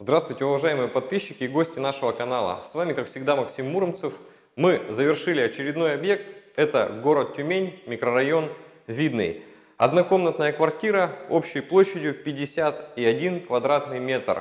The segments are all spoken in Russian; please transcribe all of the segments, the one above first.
Здравствуйте, уважаемые подписчики и гости нашего канала. С вами, как всегда, Максим Муромцев. Мы завершили очередной объект. Это город Тюмень, микрорайон Видный. Однокомнатная квартира общей площадью 51 квадратный метр.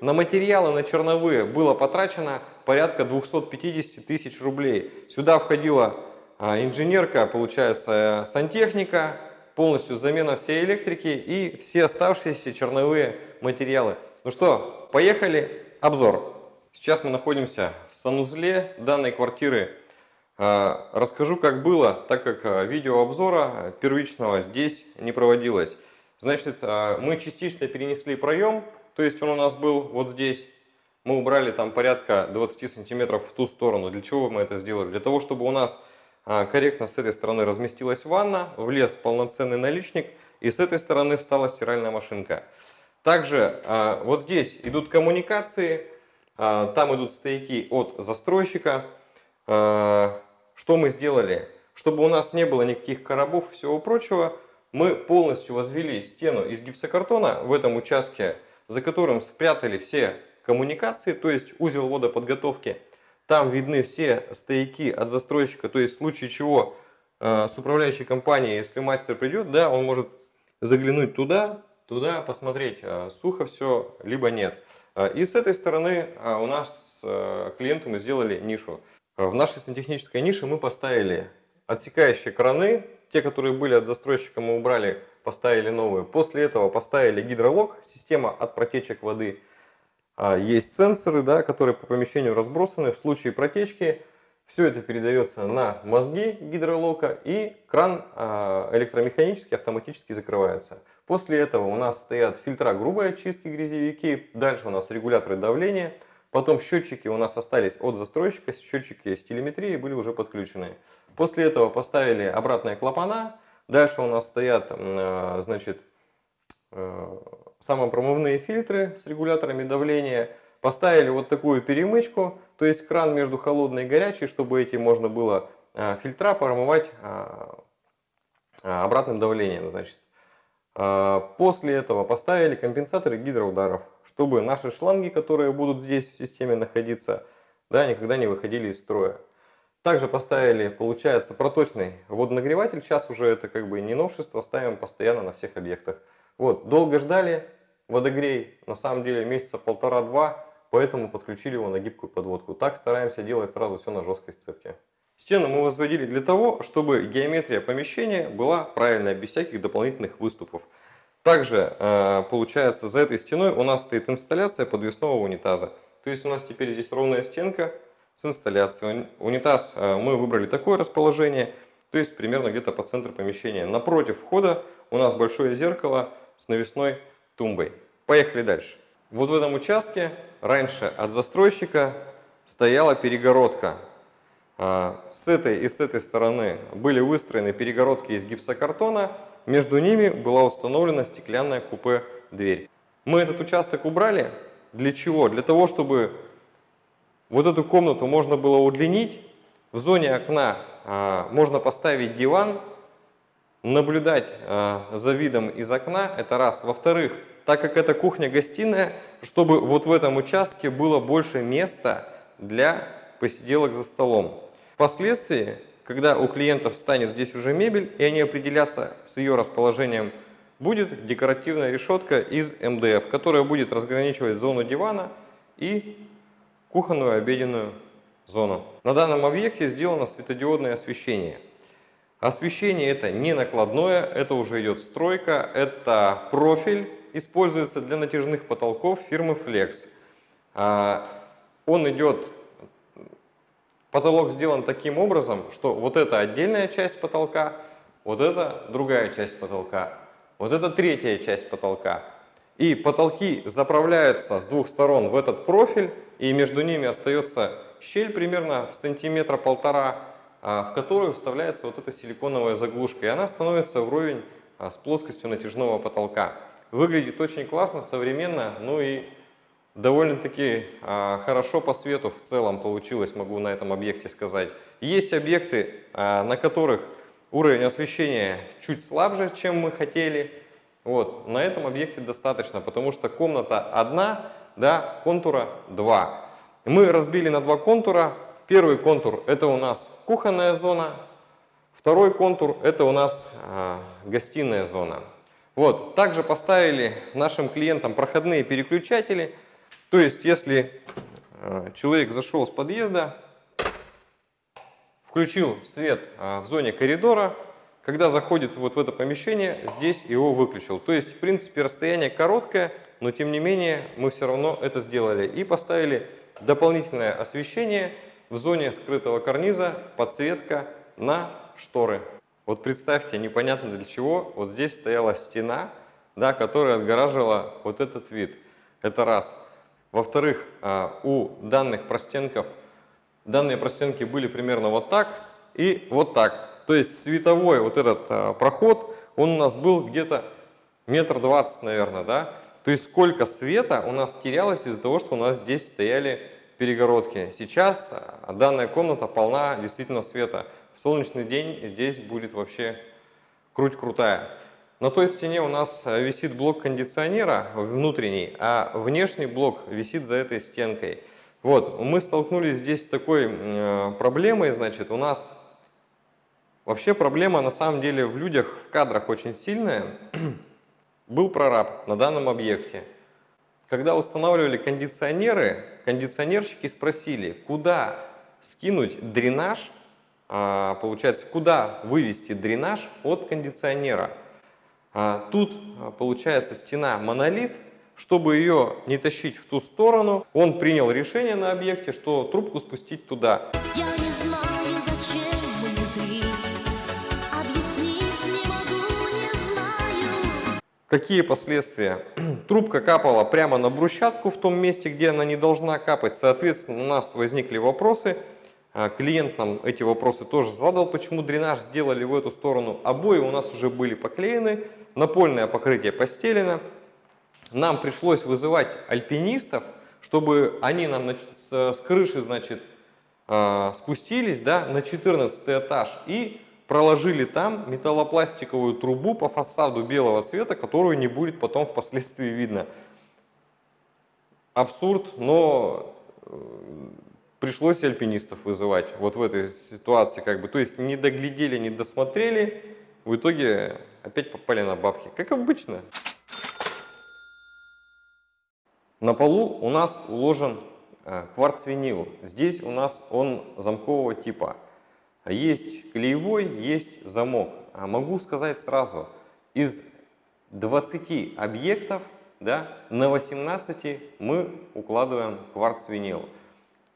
На материалы, на черновые было потрачено порядка 250 тысяч рублей. Сюда входила а, инженерка, получается, сантехника, полностью замена всей электрики и все оставшиеся черновые материалы. Ну что, поехали, обзор. Сейчас мы находимся в санузле данной квартиры. А, расскажу, как было, так как а, видеообзора первичного здесь не проводилось. Значит, мы частично перенесли проем то есть он у нас был вот здесь. Мы убрали там порядка 20 сантиметров в ту сторону. Для чего мы это сделали? Для того, чтобы у нас а, корректно с этой стороны разместилась ванна, влез полноценный наличник и с этой стороны встала стиральная машинка. Также а, вот здесь идут коммуникации, а, там идут стояки от застройщика. Что мы сделали? Чтобы у нас не было никаких коробов и всего прочего, мы полностью возвели стену из гипсокартона в этом участке за которым спрятали все коммуникации, то есть узел водоподготовки. Там видны все стояки от застройщика, то есть в случае чего э, с управляющей компанией, если мастер придет, да, он может заглянуть туда, туда посмотреть, э, сухо все, либо нет. Э, и с этой стороны э, у нас с э, клиентом мы сделали нишу. В нашей сантехнической нише мы поставили отсекающие краны, те, которые были от застройщика, мы убрали поставили новые. После этого поставили гидролог, система от протечек воды. А, есть сенсоры, да, которые по помещению разбросаны. В случае протечки все это передается на мозги гидролока и кран а, электромеханически автоматически закрывается. После этого у нас стоят фильтра грубой очистки, грязевики. Дальше у нас регуляторы давления. Потом счетчики у нас остались от застройщика, счетчики с телеметрией были уже подключены. После этого поставили обратные клапана, Дальше у нас стоят э, значит, э, самопромывные фильтры с регуляторами давления. Поставили вот такую перемычку, то есть кран между холодной и горячей, чтобы эти можно было э, фильтра промывать обратным давлением. Значит. После этого поставили компенсаторы гидроударов, чтобы наши шланги, которые будут здесь в системе находиться, да, никогда не выходили из строя. Также поставили, получается, проточный водонагреватель. Сейчас уже это как бы не новшество, ставим постоянно на всех объектах. Вот, долго ждали водогрей, на самом деле месяца полтора-два, поэтому подключили его на гибкую подводку. Так стараемся делать сразу все на жесткой сцепке. Стену мы возводили для того, чтобы геометрия помещения была правильная, без всяких дополнительных выступов. Также, э, получается, за этой стеной у нас стоит инсталляция подвесного унитаза. То есть у нас теперь здесь ровная стенка, с инсталляцией. Унитаз э, мы выбрали такое расположение, то есть примерно где-то по центру помещения. Напротив входа у нас большое зеркало с навесной тумбой. Поехали дальше. Вот в этом участке раньше от застройщика стояла перегородка. А, с этой и с этой стороны были выстроены перегородки из гипсокартона. Между ними была установлена стеклянная купе-дверь. Мы этот участок убрали. Для чего? Для того, чтобы вот эту комнату можно было удлинить. В зоне окна а, можно поставить диван, наблюдать а, за видом из окна, это раз. Во-вторых, так как это кухня-гостиная, чтобы вот в этом участке было больше места для посиделок за столом. Впоследствии, когда у клиентов станет здесь уже мебель, и они определятся с ее расположением, будет декоративная решетка из МДФ, которая будет разграничивать зону дивана и кухонную обеденную зону. На данном объекте сделано светодиодное освещение. Освещение это не накладное, это уже идет стройка, это профиль, используется для натяжных потолков фирмы Flex. А, он идет, потолок сделан таким образом, что вот это отдельная часть потолка, вот это другая часть потолка, вот это третья часть потолка. И потолки заправляются с двух сторон в этот профиль, и между ними остается щель примерно в сантиметра полтора, в которую вставляется вот эта силиконовая заглушка, и она становится вровень а, с плоскостью натяжного потолка. Выглядит очень классно, современно, ну и довольно-таки а, хорошо по свету в целом получилось, могу на этом объекте сказать. Есть объекты, на которых уровень освещения чуть слабже, чем мы хотели. Вот, на этом объекте достаточно, потому что комната одна, да, контура два. Мы разбили на два контура. Первый контур это у нас кухонная зона, второй контур это у нас э, гостиная зона. Вот, также поставили нашим клиентам проходные переключатели. То есть, если э, человек зашел с подъезда, включил свет э, в зоне коридора, когда заходит вот в это помещение, здесь его выключил. То есть, в принципе, расстояние короткое, но тем не менее мы все равно это сделали. И поставили дополнительное освещение в зоне скрытого карниза, подсветка на шторы. Вот представьте, непонятно для чего, вот здесь стояла стена, да, которая отгораживала вот этот вид. Это раз. Во-вторых, а, у данных простенков, данные простенки были примерно вот так и вот так. То есть световой вот этот а, проход, он у нас был где-то метр двадцать, наверное, да. То есть сколько света у нас терялось из-за того, что у нас здесь стояли перегородки. Сейчас а, данная комната полна действительно света солнечный день здесь будет вообще круть крутая. На той стене у нас э, висит блок кондиционера внутренний, а внешний блок висит за этой стенкой. Вот, мы столкнулись здесь с такой э, проблемой, значит, у нас вообще проблема на самом деле в людях, в кадрах очень сильная. Был прораб на данном объекте. Когда устанавливали кондиционеры, кондиционерщики спросили, куда скинуть дренаж а, получается, куда вывести дренаж от кондиционера. А, тут а, получается стена монолит, чтобы ее не тащить в ту сторону, он принял решение на объекте, что трубку спустить туда. Я не знаю, Какие последствия? Трубка капала прямо на брусчатку в том месте, где она не должна капать. Соответственно, у нас возникли вопросы – а, клиент нам эти вопросы тоже задал, почему дренаж сделали в эту сторону. Обои у нас уже были поклеены, напольное покрытие постелено. Нам пришлось вызывать альпинистов, чтобы они нам с, крыши значит, а, спустились да, на 14 этаж и проложили там металлопластиковую трубу по фасаду белого цвета, которую не будет потом впоследствии видно. Абсурд, но э, пришлось альпинистов вызывать вот в этой ситуации. Как бы. То есть не доглядели, не досмотрели, в итоге опять попали на бабки, как обычно. На полу у нас уложен э, кварц-винил. Здесь у нас он замкового типа. Есть клеевой, есть замок. А могу сказать сразу, из 20 объектов да, на 18 мы укладываем кварц-винил.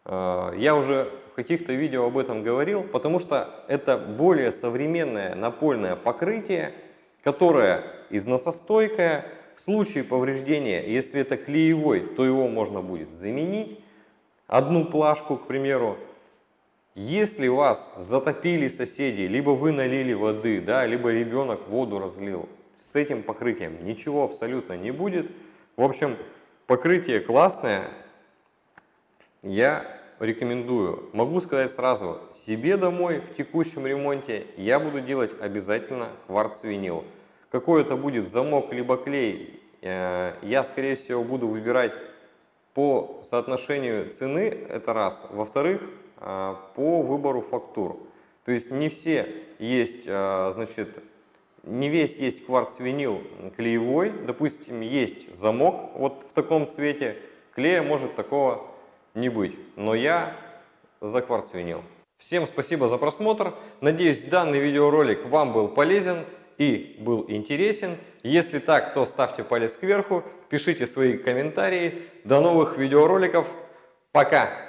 Э, я уже в каких-то видео об этом говорил, потому что это более современное напольное покрытие, которое износостойкое. В случае повреждения, если это клеевой, то его можно будет заменить. Одну плашку, к примеру. Если вас затопили соседи, либо вы налили воды, да, либо ребенок воду разлил, с этим покрытием ничего абсолютно не будет. В общем, покрытие классное. Я рекомендую. Могу сказать сразу, себе домой в текущем ремонте я буду делать обязательно кварц-винил. Какой это будет замок либо клей, э, я скорее всего буду выбирать по соотношению цены, это раз. Во-вторых, по выбору фактур. То есть не все есть, э, значит, не весь есть кварц-винил клеевой. Допустим, есть замок вот в таком цвете, клея может такого не быть. Но я за кварцвинил. Всем спасибо за просмотр. Надеюсь, данный видеоролик вам был полезен и был интересен. Если так, то ставьте палец кверху, пишите свои комментарии. До новых видеороликов. Пока!